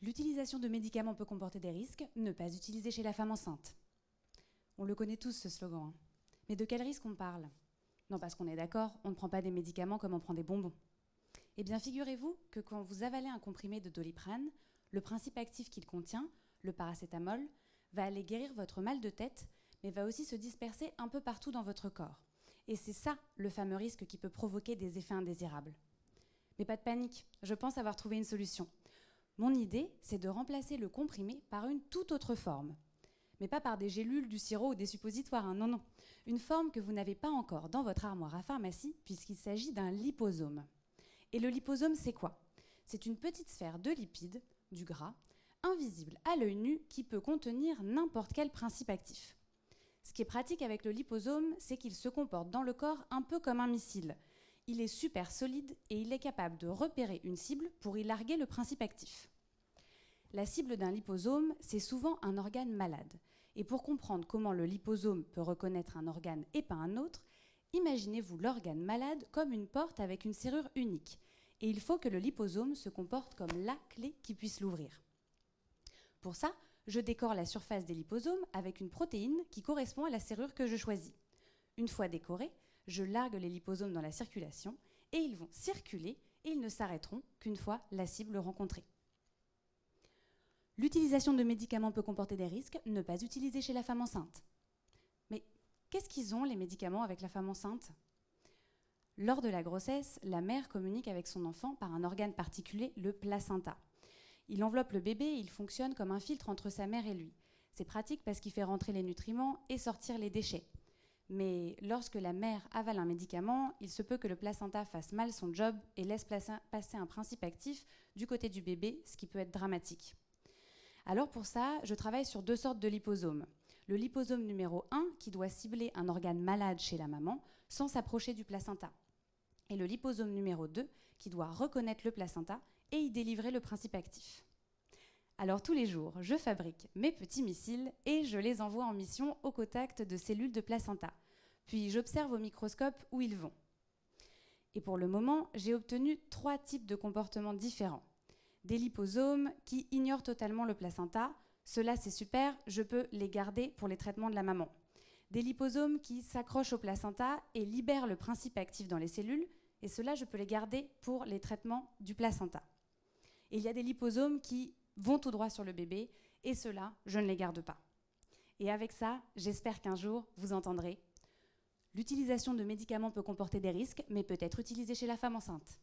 L'utilisation de médicaments peut comporter des risques, ne pas utiliser chez la femme enceinte. On le connaît tous ce slogan. hein. Mais de quel risque on parle? Non, parce qu'on est d'accord, on ne prend pas des médicaments comme on prend des bonbons. Eh bien, figurez-vous que quand vous avalez un comprimé de doliprane, le principe actif qu'il contient, le paracétamol, va aller guérir votre mal de tête, mais va aussi se disperser un peu partout dans votre corps. Et c'est ça le fameux risque qui peut provoquer des effets indésirables. Mais pas de panique, je pense avoir trouvé une solution. Mon idée, c'est de remplacer le comprimé par une toute autre forme. Mais pas par des gélules, du sirop ou des suppositoires, hein, non, non. Une forme que vous n'avez pas encore dans votre armoire à pharmacie, puisqu'il s'agit d'un liposome. Et le liposome, c'est quoi? C'est une petite sphère de lipides, du gras, invisible à l'œil nu, qui peut contenir n'importe quel principe actif. Ce qui est pratique avec le liposome, c'est qu'il se comporte dans le corps un peu comme un missile. Il est super solide et il est capable de repérer une cible pour y larguer le principe actif. La cible d'un liposome, c'est souvent un organe malade. Et pour comprendre comment le liposome peut reconnaître un organe et pas un autre, imaginez-vous l'organe malade comme une porte avec une serrure unique. Et il faut que le liposome se comporte comme la clé qui puisse l'ouvrir. Pour ça, je décore la surface des liposomes avec une protéine qui correspond à la serrure que je choisis. Une fois décorés, je largue les liposomes dans la circulation et ils vont circuler et ils ne s'arrêteront qu'une fois la cible rencontrée. L'utilisation de médicaments peut comporter des risques, ne pas utiliser chez la femme enceinte. Mais qu'est-ce qu'ils ont les médicaments avec la femme enceinte? Lors de la grossesse, la mère communique avec son enfant par un organe particulier, le placenta. Il enveloppe le bébé et il fonctionne comme un filtre entre sa mère et lui. C'est pratique parce qu'il fait rentrer les nutriments et sortir les déchets. Mais lorsque la mère avale un médicament, il se peut que le placenta fasse mal son job et laisse passer un principe actif du côté du bébé, ce qui peut être dramatique. Alors pour ça, je travaille sur deux sortes de liposomes. Le liposome numéro 1 qui doit cibler un organe malade chez la maman sans s'approcher du placenta. Et le liposome numéro 2 qui doit reconnaître le placenta et y délivrer le principe actif. Alors tous les jours, je fabrique mes petits missiles et je les envoie en mission au contact de cellules de placenta. Puis j'observe au microscope où ils vont. Et pour le moment, j'ai obtenu trois types de comportements différents. Des liposomes qui ignorent totalement le placenta. Cela c'est super, je peux les garder pour les traitements de la maman. Des liposomes qui s'accrochent au placenta et libèrent le principe actif dans les cellules. Et cela, je peux les garder pour les traitements du placenta. Il y a des liposomes qui vont tout droit sur le bébé, et ceux-là, je ne les garde pas. Et avec ça, j'espère qu'un jour, vous entendrez L'utilisation de médicaments peut comporter des risques, mais peut être utilisée chez la femme enceinte.